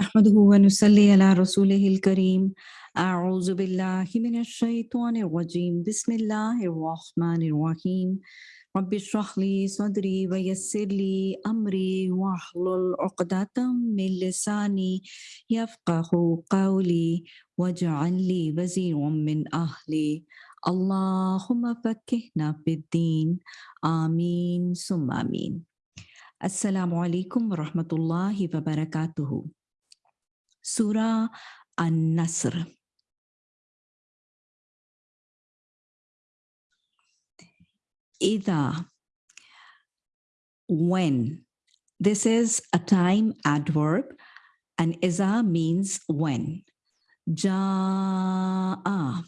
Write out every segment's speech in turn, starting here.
نحمده ونصلي على رسوله الكريم. أعوذ بالله من الشيطان الرجيم. بسم الله الرحمن الرحيم. رب اشرح لي صدري ويسر لي أمري واحلل عقدة من لساني يفقه قولي واجعل لي وزيرا من أهلي. اللهم فكهنا في الدين. آمين ثم آمين. السلام عليكم ورحمة الله وبركاته. Surah An-Nasr. Ida, when. This is a time adverb and iza means when. Ja'a.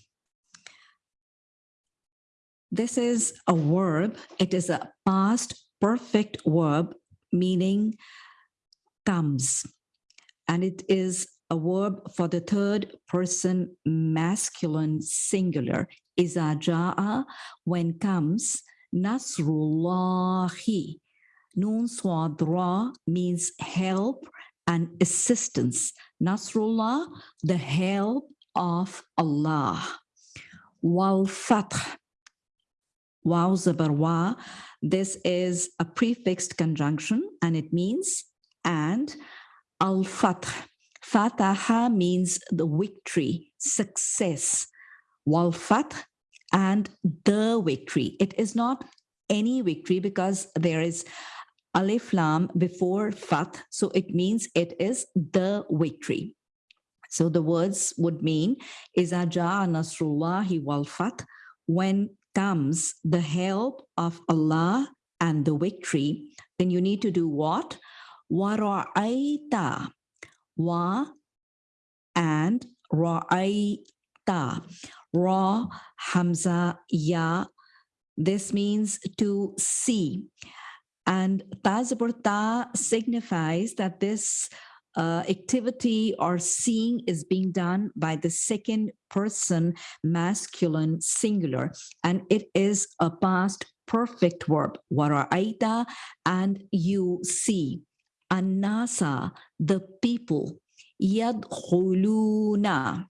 This is a verb. It is a past perfect verb meaning comes and it is a verb for the third person masculine singular. Iza ja'a, when comes, nasrullahi. Nun swadra means help and assistance. Nasrullah, the help of Allah. Wal fath, waw zabar This is a prefixed conjunction and it means and Al-Fath. Fataha means the victory, success. Wal-Fath and the victory. It is not any victory because there is alif lam before fath. So it means it is the victory. So the words would mean Iza ja'a nasrullahi wal fath when comes the help of Allah and the victory, then you need to do what? Wara'aita. Wa and ra'aita. Ra, Hamza, Ya. This means to see. And ta signifies that this uh, activity or seeing is being done by the second person masculine singular and it is a past perfect verb wara'aita and you see Anasa, the people. Yadkhuluna.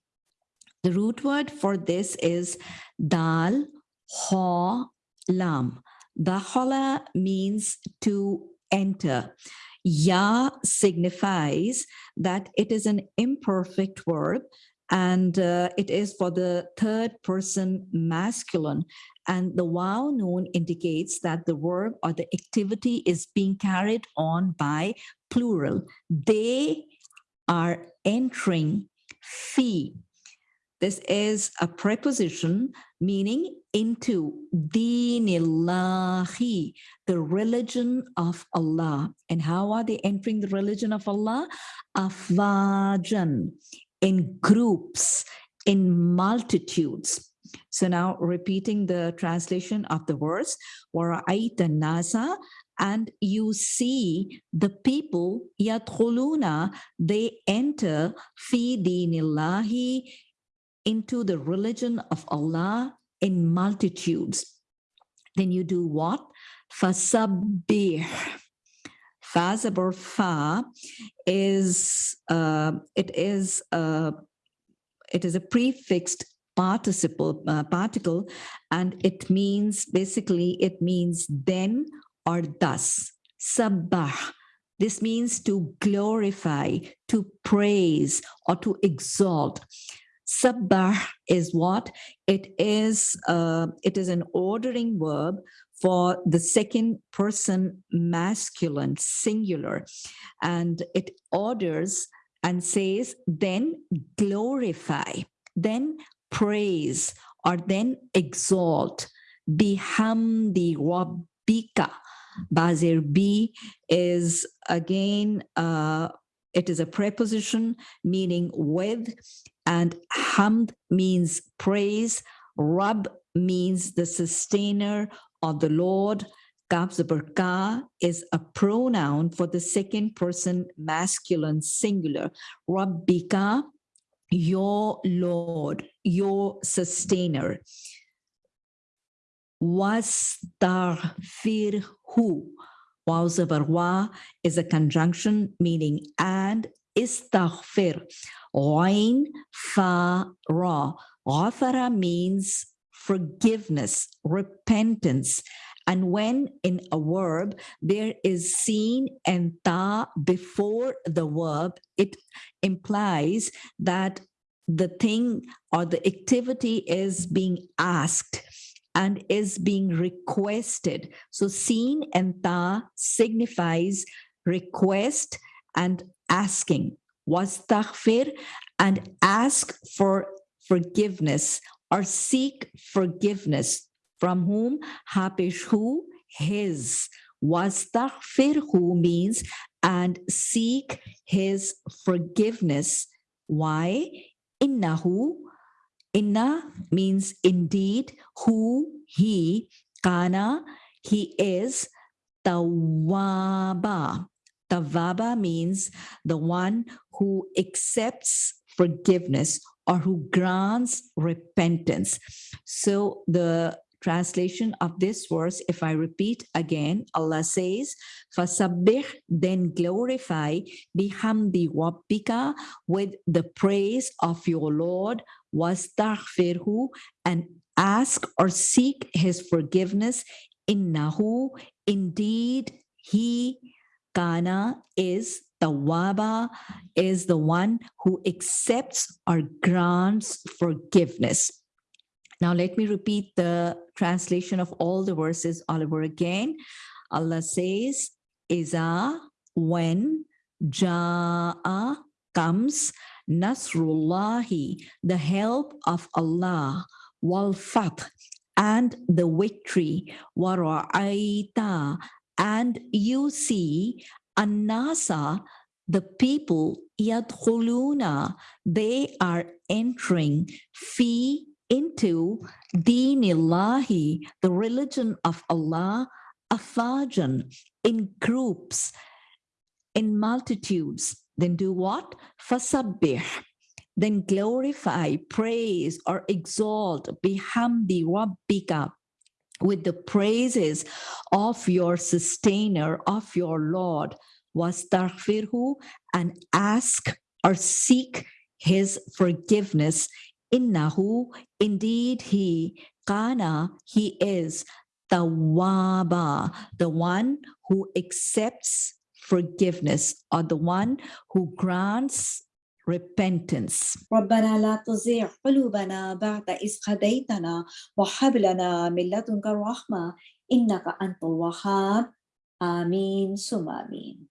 The root word for this is dal, ha, lam. Dakhala means to enter. Ya signifies that it is an imperfect verb and uh, it is for the third person masculine and the wow noon indicates that the verb or the activity is being carried on by plural. They are entering fee. This is a preposition meaning into dinillahi, the religion of Allah. And how are they entering the religion of Allah? Afwajan, in groups, in multitudes. So now repeating the translation of the verse, وَرَأَيْتَ nasa, and you see the people, yadkhuluna, they enter fi dinillahi, into the religion of Allah in multitudes. Then you do what? Fasabbih. Fa fa is uh, it is uh, it is a prefixed participle uh, particle and it means basically it means then or thus. Sabbah. This means to glorify to praise or to exalt. Sabbah is what? It is uh, it is an ordering verb for the second person masculine singular. And it orders and says then glorify then praise or then exalt. Bihamdi rabbika. Bazir b is again uh, it is a preposition meaning with and hamd means praise rab means the sustainer of the Lord. Kabzabarka is a pronoun for the second person masculine singular. Rabbika, your Lord, your sustainer. Wastaghfirhu. Wawzabarwa is a conjunction meaning and istaghfir. Ain fa ra. Ghafara means forgiveness, repentance. And when in a verb there is seen and ta before the verb, it implies that the thing or the activity is being asked and is being requested. So seen and ta signifies request and asking. Wastaghfir and ask for forgiveness or seek forgiveness from whom? Hapish who? His. Wastaghfirhu means and seek his forgiveness. Why? Innahu inna means indeed who he kana he is. Tawaba tawaba means the one who accepts forgiveness or who grants repentance so the translation of this verse, if I repeat again, Allah says, Fasabbih, then glorify bihamdi rabbika with the praise of your Lord, wastaghfirhu, and ask or seek his forgiveness. Innahu, indeed, he, kana, is Tawaba is the one who accepts or grants forgiveness. Now, let me repeat the translation of all the verses all over again. Allah says, Iza, when, Ja'a, comes, Nasrullahi, the help of Allah, wal fath, and the victory, wara'aita, and you see, annasa, the people, yadkhuluna, they are entering, fi into Dinillahi, the religion of Allah, afajan, in groups, in multitudes. Then do what? Fasabbih. Then glorify, praise, or exalt bihamdi rabbika with the praises of your sustainer, of your Lord, wastaghfirhu, and ask or seek his forgiveness. Innahu, indeed he, kana, he is the tawaba, the one who accepts forgiveness or the one who grants repentance. ربنا لا تزغ قلوبنا بعد إذ هديتنا وهب لنا من لدنك الرحمة إنك أنت الوهاب آمين ثم آمين